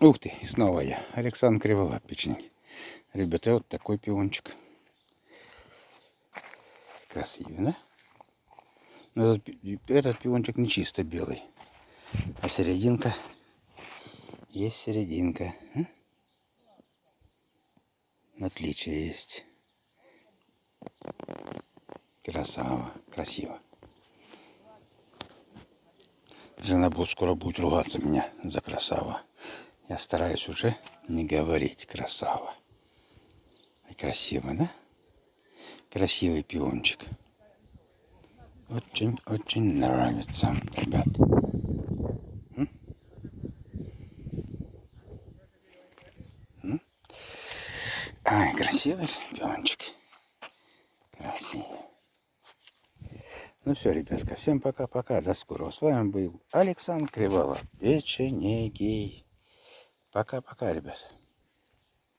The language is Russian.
Ух ты, снова я. Александр Криволап, печень. Ребята, вот такой пиончик. Красивый, да? Но этот, этот пиончик не чисто белый. А серединка. Есть серединка. а? Отличие есть. Красава. Красиво. Жена будет скоро будет ругаться меня за красава. Я стараюсь уже не говорить красава. И красиво, да? Красивый пиончик. Очень-очень нравится, ребят. Ай, красивый пиончик. Красивый. Ну все, ребятка, всем пока-пока, до скорого. С вами был Александр Криволап, печенегий. Пока-пока, ребят.